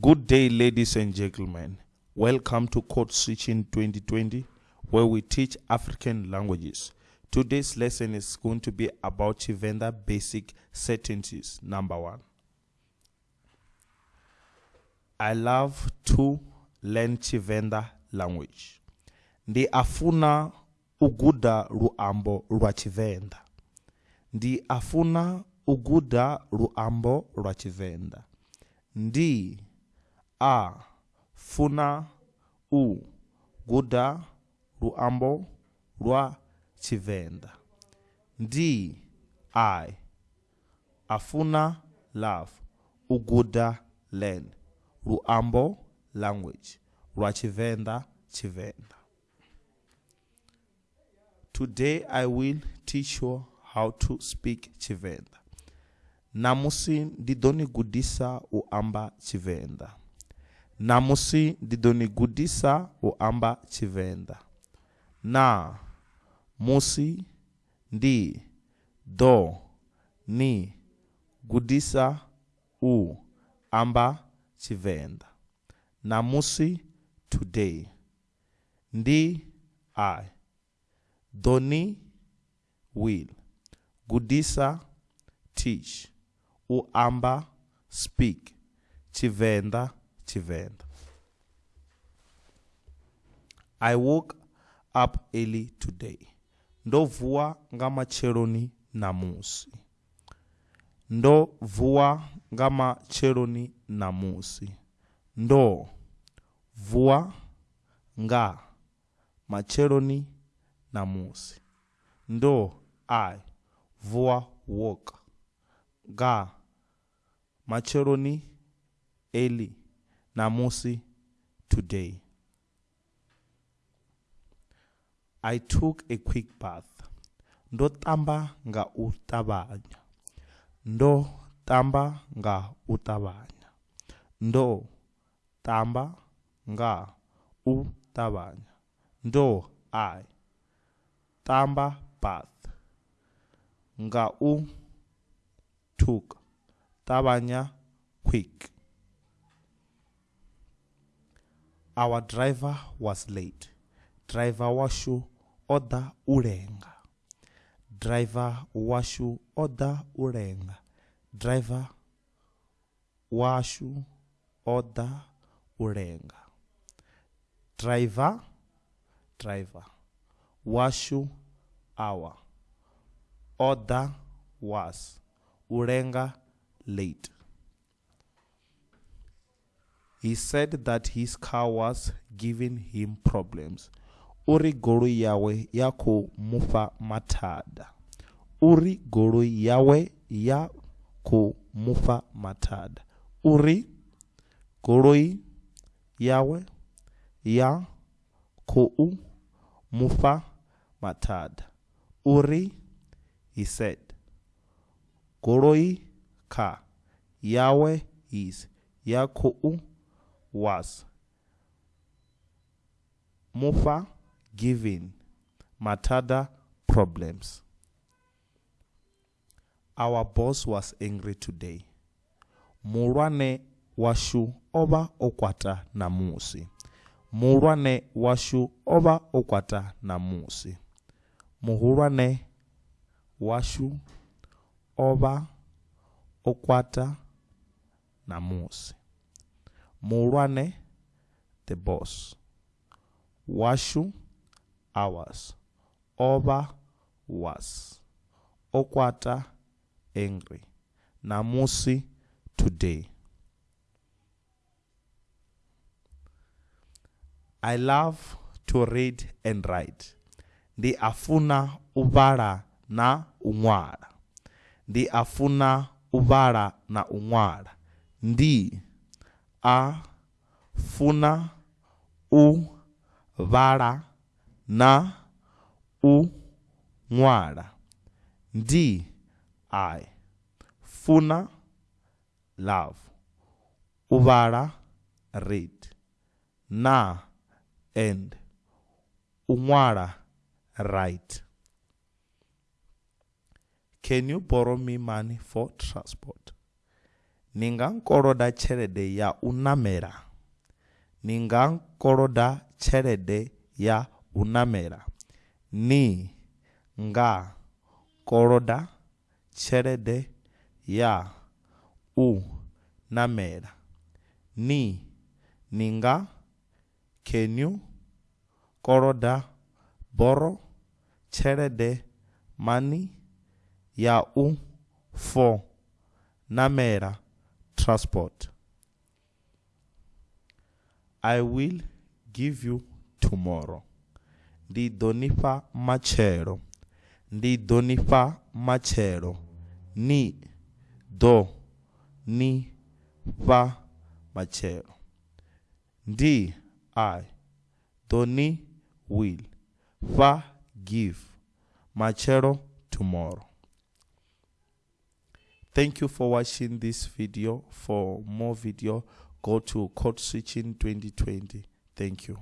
Good day, ladies and gentlemen. Welcome to Code Switching 2020, where we teach African languages. Today's lesson is going to be about Tshivenda basic sentences. Number one. I love to learn Tshivenda language. Ndi afuna uguda ruambo lwa Tshivenda. Ndi afuna uguda ruambo Tshivenda. Ndi a funa u guda luambo lwa Tshivenda. Ndi I afuna love uguda learn luambo language lwa Tshivenda Tshivenda. Today I will teach you how to speak Tshivenda. Namusi ndidonigudisa uamba Tshivenda. Namusi ndidonigudisa amba Chivenda. Na musi ndi do ni gudisa u amba Chivenda. Namusi today. Ndi I. Doni will. Gudisa teach. u amba speak. I woke up early today. Ndovuwa nga macheloni namusi. Ndovuwa nga macheloni namusi. Ndo vuwa nga macheloni namusi. Ndo I vuwa woke. Ga macheloni early namusi today. I took a quick bath. Ndo tamba nga u ṱavhanya. Ndo tamba nga u ṱavhanya. Ndo tamba nga u ṱavhanya. Ndo I tamba bath nga u took ṱavhanya quick. Our driver was late. Driver washu o ḓa u lenga. Driver washu o ḓa u lenga. Driver washu o ḓa u lenga. Driver driver washu our o ḓa was u lenga late. He said that his car was giving him problems. Uri goloi yawe ya khou mufha mathada. Uri goloi yawe ya khou mufha mathada. Uri goloi yawe ya khou mufha mathada. Uri he said goloi ka. yawe is ya khou was mufha giving Matada problems. Our boss was angry today. Mulwane washu ova o kwata namusi. Mulwane washu ova o kwata namusi. Muhulwane washu ova o kwata namusi. Mulwane the boss. Washu ours Over was. Okwata angry. Namusi today. I love to read and write. Ndi afuna u na u ṅwala. Ndi afuna u na u ṅwala. Ndi a funa u vhala na u ṅwala. Ndi I funa love u read na and u ṅwala write. Can you borrow me money for transport? Ni nga nkoloda tshelede ya u namela. Ni nga nkoloda tshelede ya u namela. Ni nga koloda tshelede ya u namela. Ni ni nga can you koloda borrow tshelede money ya u for namela transport. I will give you tomorrow. Ndi ḓo nifha matshelo. Ndi ḓo nifha matshelo. Ni ḓo ni fha matshelo. Ndi i ḓo ni will fha give matshelo tomorrow thank you for watching this video. For more video go to code switching 2020 thank you